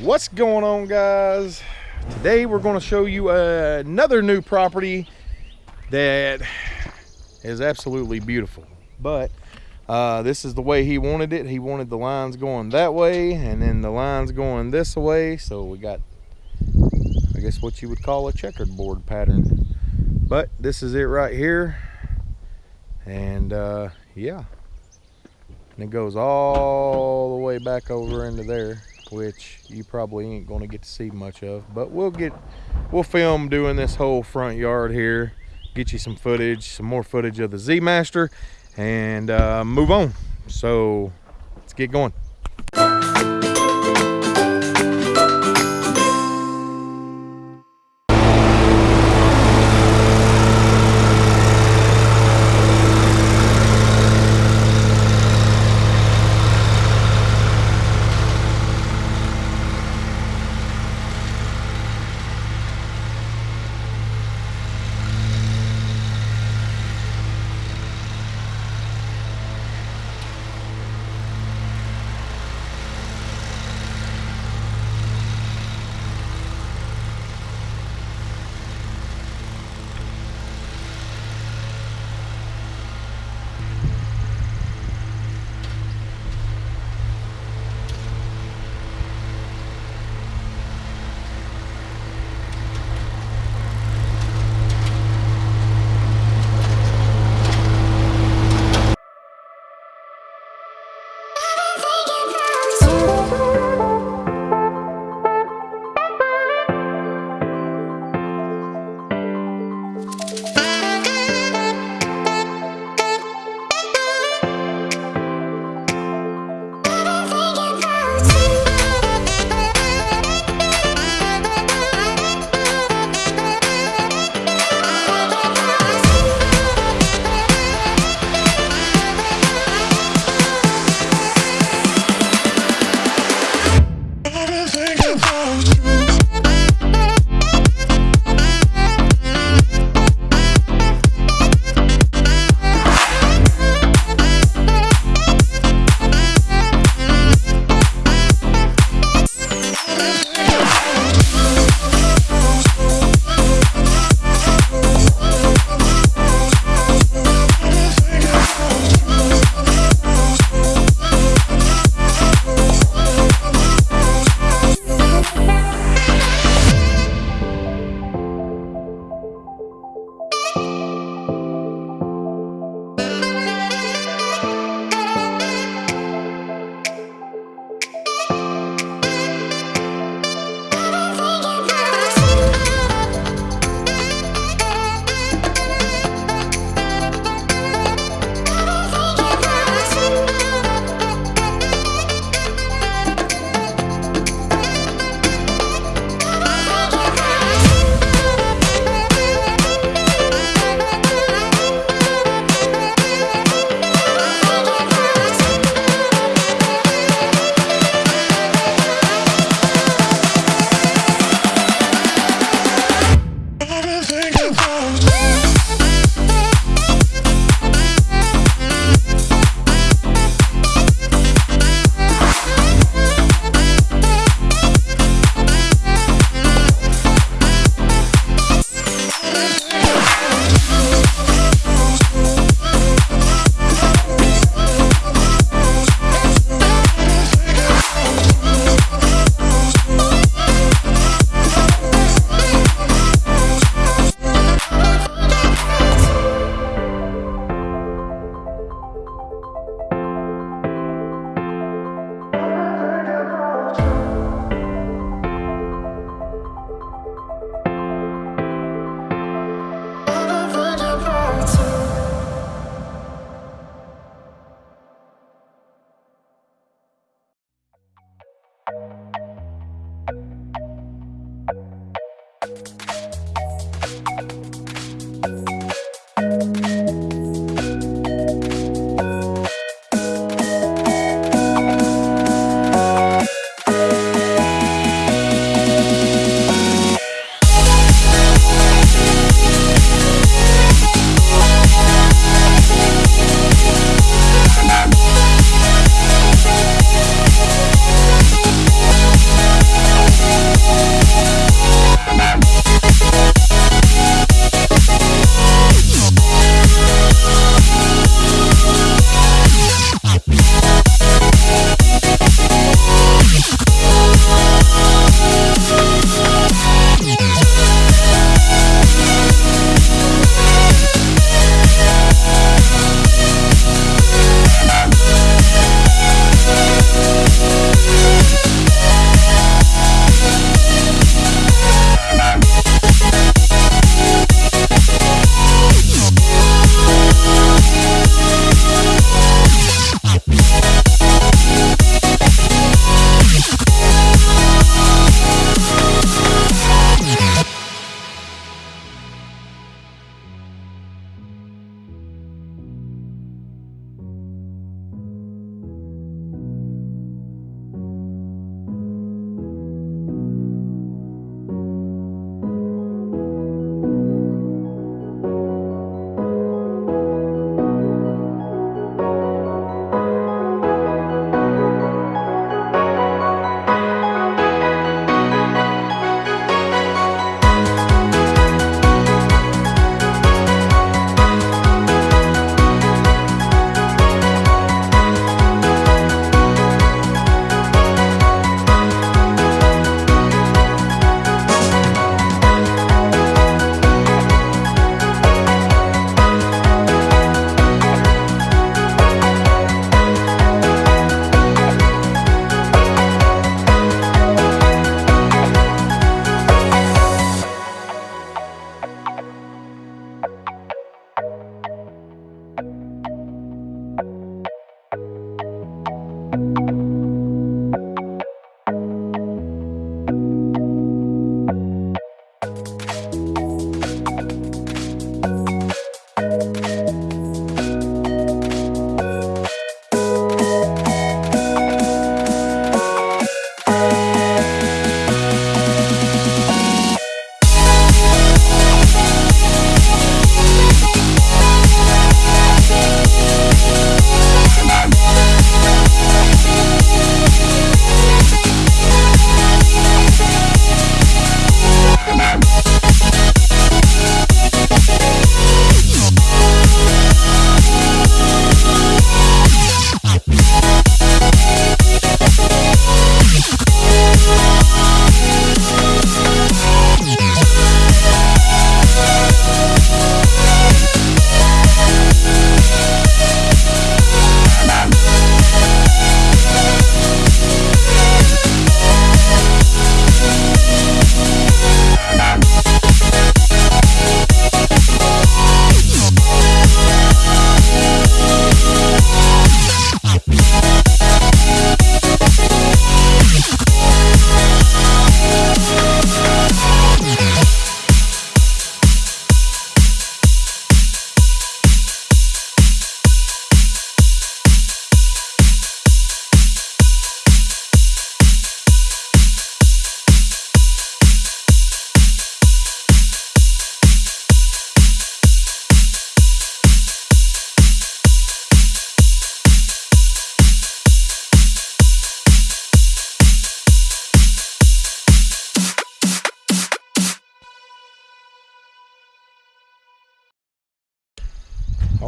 What's going on guys? Today we're going to show you another new property that is absolutely beautiful. But uh, this is the way he wanted it. He wanted the lines going that way and then the lines going this way. So we got, I guess what you would call a checkered board pattern. But this is it right here. And uh, yeah, and it goes all the way back over into there which you probably ain't going to get to see much of but we'll get we'll film doing this whole front yard here get you some footage some more footage of the z master and uh, move on. So let's get going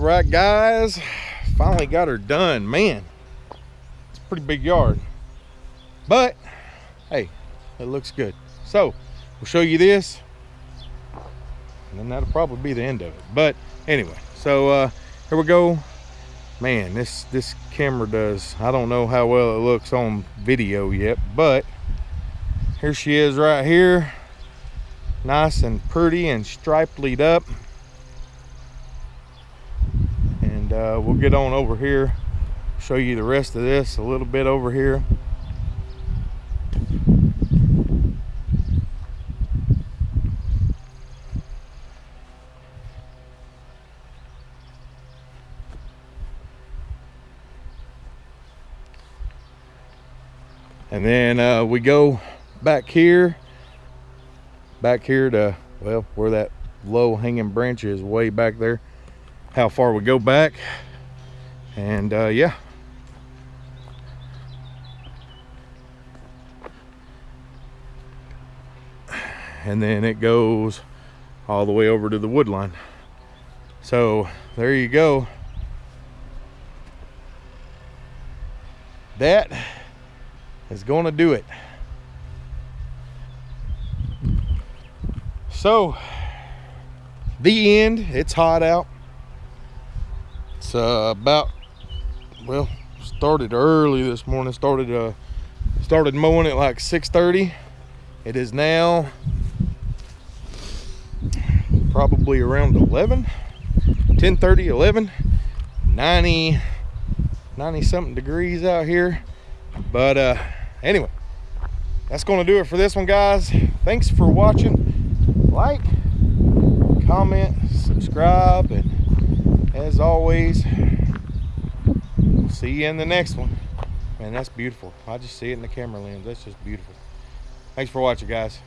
right, guys. Finally got her done. Man, it's a pretty big yard. But, hey, it looks good. So, we'll show you this. And then that'll probably be the end of it. But, anyway, so uh, here we go. Man, this, this camera does, I don't know how well it looks on video yet, but here she is right here. Nice and pretty and striped lead up and uh, we'll get on over here show you the rest of this a little bit over here. And then uh, we go back here back here to well where that low hanging branch is way back there how far we go back. And uh, yeah. And then it goes all the way over to the wood line. So there you go. That is going to do it. So the end. It's hot out it's uh, about well started early this morning started uh started mowing at like 6:30. it is now probably around 11 10:30, 11 90 90 something degrees out here. But uh anyway that's gonna do it for this one guys. Thanks for watching. Like comment subscribe and as always see you in the next one. Man that's beautiful. I just see it in the camera lens. That's just beautiful. Thanks for watching guys